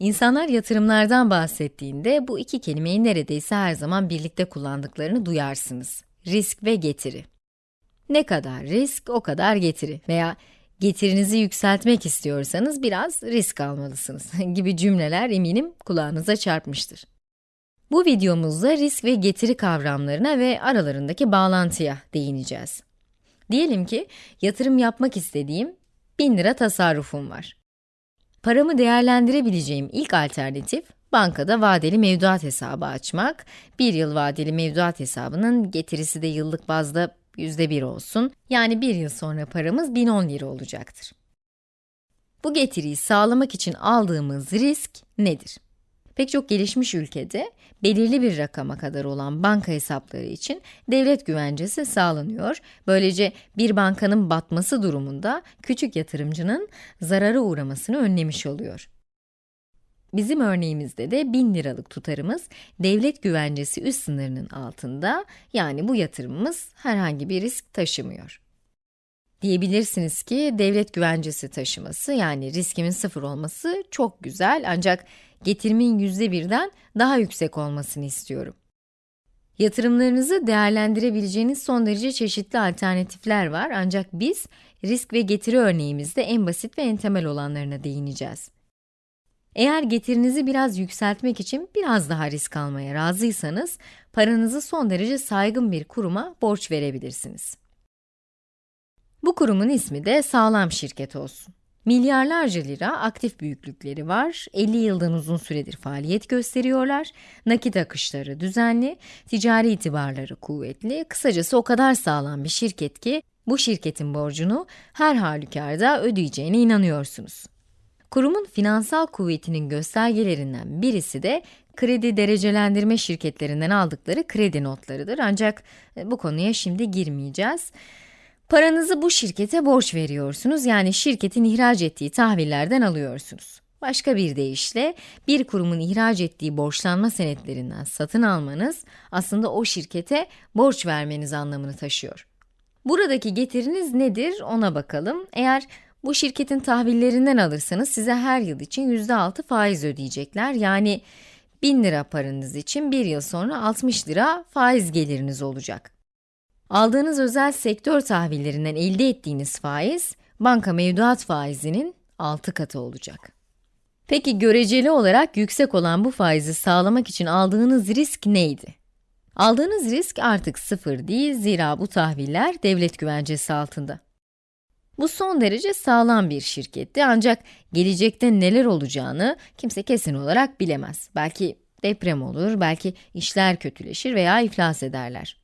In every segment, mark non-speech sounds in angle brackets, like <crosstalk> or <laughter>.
İnsanlar yatırımlardan bahsettiğinde bu iki kelimeyi neredeyse her zaman birlikte kullandıklarını duyarsınız. Risk ve getiri. Ne kadar risk, o kadar getiri veya getirinizi yükseltmek istiyorsanız biraz risk almalısınız <laughs> gibi cümleler eminim kulağınıza çarpmıştır. Bu videomuzda risk ve getiri kavramlarına ve aralarındaki bağlantıya değineceğiz. Diyelim ki yatırım yapmak istediğim 1000 lira tasarrufum var. Paramı değerlendirebileceğim ilk alternatif, bankada vadeli mevduat hesabı açmak. Bir yıl vadeli mevduat hesabının getirisi de yıllık bazda yüzde bir olsun. Yani bir yıl sonra paramız 1010 lira olacaktır. Bu getiriyi sağlamak için aldığımız risk nedir? Pek çok gelişmiş ülkede belirli bir rakama kadar olan banka hesapları için devlet güvencesi sağlanıyor. Böylece bir bankanın batması durumunda küçük yatırımcının zarara uğramasını önlemiş oluyor. Bizim örneğimizde de 1000 liralık tutarımız devlet güvencesi üst sınırının altında, yani bu yatırımımız herhangi bir risk taşımıyor. Diyebilirsiniz ki devlet güvencesi taşıması yani riskimin sıfır olması çok güzel ancak getirimin yüzde birden daha yüksek olmasını istiyorum. Yatırımlarınızı değerlendirebileceğiniz son derece çeşitli alternatifler var ancak biz risk ve getiri örneğimizde en basit ve en temel olanlarına değineceğiz. Eğer getirinizi biraz yükseltmek için biraz daha risk almaya razıysanız, paranızı son derece saygın bir kuruma borç verebilirsiniz. Bu kurumun ismi de sağlam şirket olsun. Milyarlarca lira aktif büyüklükleri var, 50 yıldan uzun süredir faaliyet gösteriyorlar, nakit akışları düzenli, ticari itibarları kuvvetli, kısacası o kadar sağlam bir şirket ki, bu şirketin borcunu her halükarda ödeyeceğine inanıyorsunuz. Kurumun finansal kuvvetinin göstergelerinden birisi de kredi derecelendirme şirketlerinden aldıkları kredi notlarıdır. Ancak e, bu konuya şimdi girmeyeceğiz. Paranızı bu şirkete borç veriyorsunuz, yani şirketin ihraç ettiği tahvillerden alıyorsunuz. Başka bir deyişle, bir kurumun ihraç ettiği borçlanma senetlerinden satın almanız, aslında o şirkete borç vermeniz anlamını taşıyor. Buradaki getiriniz nedir ona bakalım. Eğer bu şirketin tahvillerinden alırsanız size her yıl için %6 faiz ödeyecekler. Yani 1000 lira paranız için bir yıl sonra 60 lira faiz geliriniz olacak. Aldığınız özel sektör tahvillerinden elde ettiğiniz faiz, banka mevduat faizinin 6 katı olacak. Peki göreceli olarak yüksek olan bu faizi sağlamak için aldığınız risk neydi? Aldığınız risk artık sıfır değil, zira bu tahviller devlet güvencesi altında. Bu son derece sağlam bir şirketti ancak gelecekte neler olacağını kimse kesin olarak bilemez. Belki deprem olur, belki işler kötüleşir veya iflas ederler.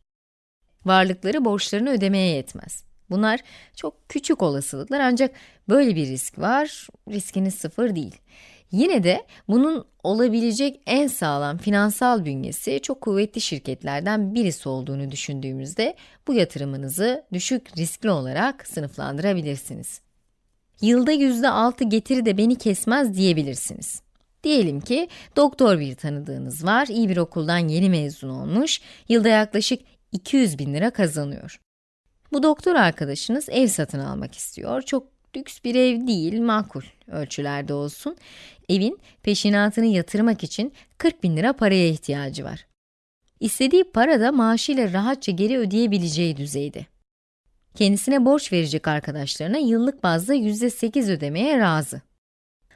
Varlıkları borçlarını ödemeye yetmez. Bunlar çok küçük olasılıklar ancak böyle bir risk var, riskiniz sıfır değil. Yine de bunun olabilecek en sağlam finansal bünyesi çok kuvvetli şirketlerden birisi olduğunu düşündüğümüzde bu yatırımınızı düşük riskli olarak sınıflandırabilirsiniz. Yılda %6 getiri de beni kesmez diyebilirsiniz. Diyelim ki doktor bir tanıdığınız var, iyi bir okuldan yeni mezun olmuş, yılda yaklaşık 200 bin lira kazanıyor. Bu doktor arkadaşınız ev satın almak istiyor. Çok lüks bir ev değil, makul ölçülerde olsun. Evin peşinatını yatırmak için 40 bin lira paraya ihtiyacı var. İstediği para da maaşıyla rahatça geri ödeyebileceği düzeyde. Kendisine borç verecek arkadaşlarına yıllık bazda %8 ödemeye razı.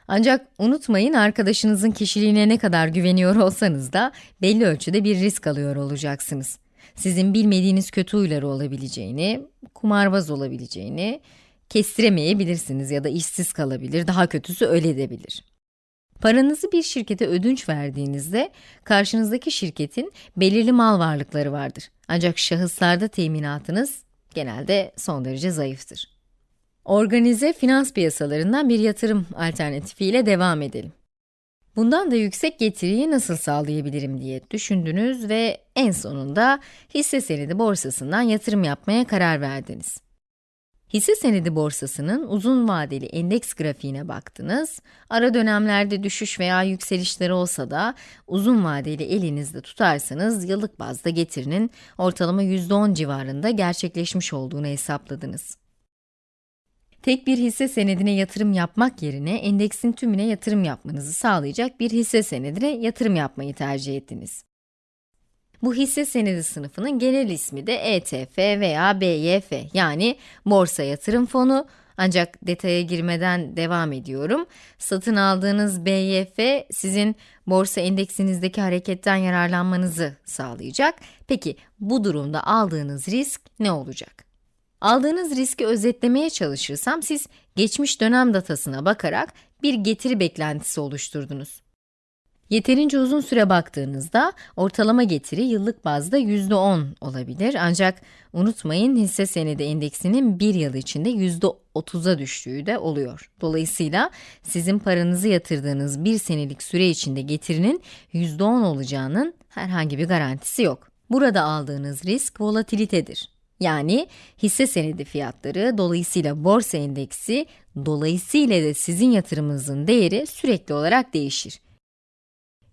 Ancak unutmayın arkadaşınızın kişiliğine ne kadar güveniyor olsanız da belli ölçüde bir risk alıyor olacaksınız. Sizin bilmediğiniz kötü huyları olabileceğini, kumarbaz olabileceğini, kestiremeyebilirsiniz ya da işsiz kalabilir, daha kötüsü öyle edebilir. Paranızı bir şirkete ödünç verdiğinizde, karşınızdaki şirketin belirli mal varlıkları vardır. Ancak şahıslarda teminatınız genelde son derece zayıftır. Organize finans piyasalarından bir yatırım alternatifiyle devam edelim. Bundan da yüksek getiriyi nasıl sağlayabilirim diye düşündünüz ve en sonunda hisse senedi borsasından yatırım yapmaya karar verdiniz. Hisse senedi borsasının uzun vadeli endeks grafiğine baktınız. Ara dönemlerde düşüş veya yükselişleri olsa da uzun vadeli elinizde tutarsanız yıllık bazda getirinin ortalama %10 civarında gerçekleşmiş olduğunu hesapladınız. Tek bir hisse senedine yatırım yapmak yerine endeksin tümüne yatırım yapmanızı sağlayacak bir hisse senedine yatırım yapmayı tercih ettiniz. Bu hisse senedi sınıfının genel ismi de ETF veya BYF yani Borsa Yatırım Fonu ancak detaya girmeden devam ediyorum. Satın aldığınız BYF sizin borsa endeksinizdeki hareketten yararlanmanızı sağlayacak. Peki bu durumda aldığınız risk ne olacak? Aldığınız riski özetlemeye çalışırsam siz geçmiş dönem datasına bakarak bir getiri beklentisi oluşturdunuz. Yeterince uzun süre baktığınızda ortalama getiri yıllık bazda %10 olabilir ancak unutmayın hisse senedi endeksinin bir yıl içinde %30'a düştüğü de oluyor. Dolayısıyla sizin paranızı yatırdığınız bir senelik süre içinde getirinin %10 olacağının herhangi bir garantisi yok. Burada aldığınız risk volatilitedir. Yani hisse senedi fiyatları, dolayısıyla borsa endeksi, dolayısıyla da sizin yatırımınızın değeri sürekli olarak değişir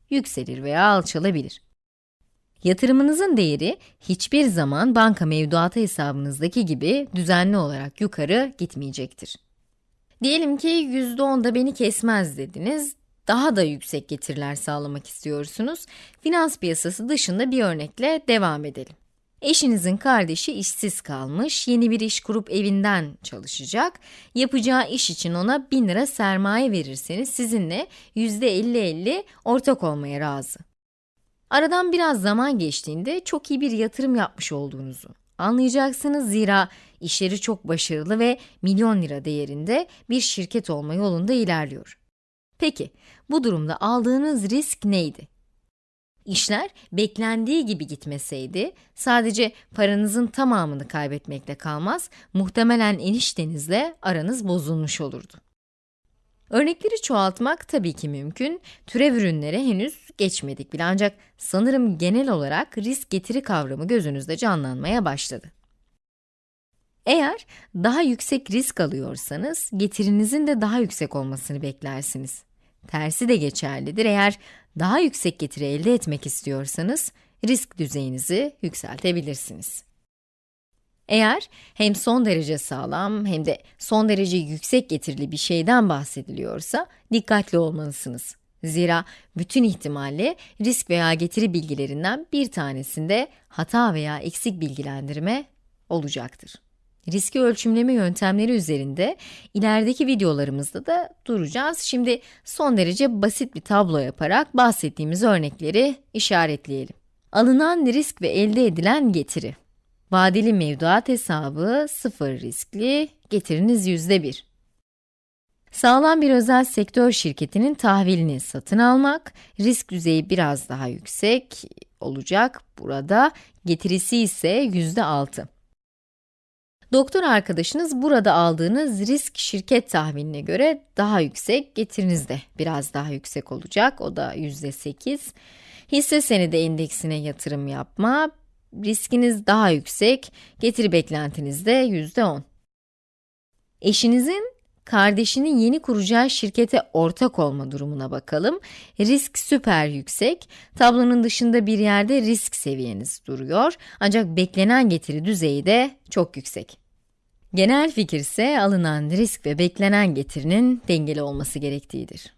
yükselir veya alçalabilir. Yatırımınızın değeri hiçbir zaman banka mevduatı hesabınızdaki gibi düzenli olarak yukarı gitmeyecektir. Diyelim ki %10'da beni kesmez dediniz, daha da yüksek getiriler sağlamak istiyorsunuz. Finans piyasası dışında bir örnekle devam edelim. Eşinizin kardeşi işsiz kalmış, yeni bir iş kurup evinden çalışacak. Yapacağı iş için ona 1000 lira sermaye verirseniz sizinle %50-50 ortak olmaya razı. Aradan biraz zaman geçtiğinde çok iyi bir yatırım yapmış olduğunuzu anlayacaksınız zira işleri çok başarılı ve milyon lira değerinde bir şirket olma yolunda ilerliyor. Peki, bu durumda aldığınız risk neydi? İşler beklendiği gibi gitmeseydi, sadece paranızın tamamını kaybetmekle kalmaz, muhtemelen eniştenizle aranız bozulmuş olurdu. Örnekleri çoğaltmak tabii ki mümkün, türev ürünlere henüz geçmedik bile ancak sanırım genel olarak risk getiri kavramı gözünüzde canlanmaya başladı. Eğer daha yüksek risk alıyorsanız, getirinizin de daha yüksek olmasını beklersiniz. Tersi de geçerlidir. Eğer daha yüksek getiri elde etmek istiyorsanız, risk düzeyinizi yükseltebilirsiniz. Eğer hem son derece sağlam hem de son derece yüksek getirili bir şeyden bahsediliyorsa, dikkatli olmalısınız. Zira bütün ihtimalle risk veya getiri bilgilerinden bir tanesinde hata veya eksik bilgilendirme olacaktır. Riski ölçümleme yöntemleri üzerinde ilerideki videolarımızda da duracağız. Şimdi son derece basit bir tablo yaparak bahsettiğimiz örnekleri işaretleyelim. Alınan risk ve elde edilen getiri. Vadeli mevduat hesabı sıfır riskli, getiriniz yüzde bir. Sağlam bir özel sektör şirketinin tahvilini satın almak, risk düzeyi biraz daha yüksek olacak. Burada getirisi ise yüzde altı. Doktor arkadaşınız burada aldığınız risk şirket tahminine göre daha yüksek, getiriniz de biraz daha yüksek olacak, o da yüzde 8. Hisse senedi endeksine yatırım yapma, riskiniz daha yüksek, getiri beklentiniz de yüzde 10. Eşinizin kardeşinin yeni kuracağı şirkete ortak olma durumuna bakalım. Risk süper yüksek, tablonun dışında bir yerde risk seviyeniz duruyor ancak beklenen getiri düzeyi de çok yüksek. Genel fikir ise alınan risk ve beklenen getirinin dengeli olması gerektiğidir.